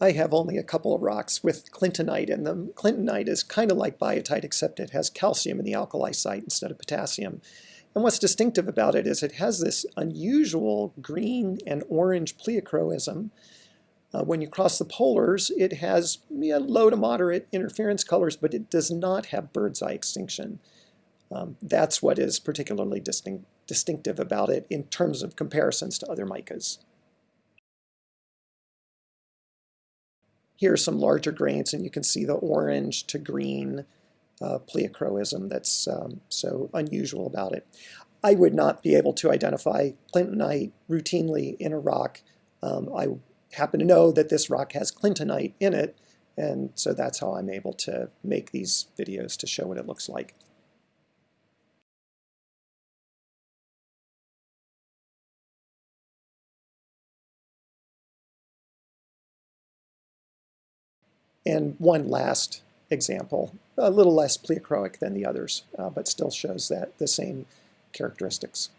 I have only a couple of rocks with clintonite in them. Clintonite is kind of like biotite, except it has calcium in the alkali site instead of potassium. And what's distinctive about it is it has this unusual green and orange pleochroism. Uh, when you cross the polars, it has yeah, low to moderate interference colors, but it does not have bird's eye extinction. Um, that's what is particularly distinct, distinctive about it in terms of comparisons to other micas. Here are some larger grains, and you can see the orange to green uh, pleochroism that's um, so unusual about it. I would not be able to identify clintonite routinely in a rock. Um, I happen to know that this rock has clintonite in it, and so that's how I'm able to make these videos to show what it looks like. And one last example, a little less pleochroic than the others, uh, but still shows that the same characteristics.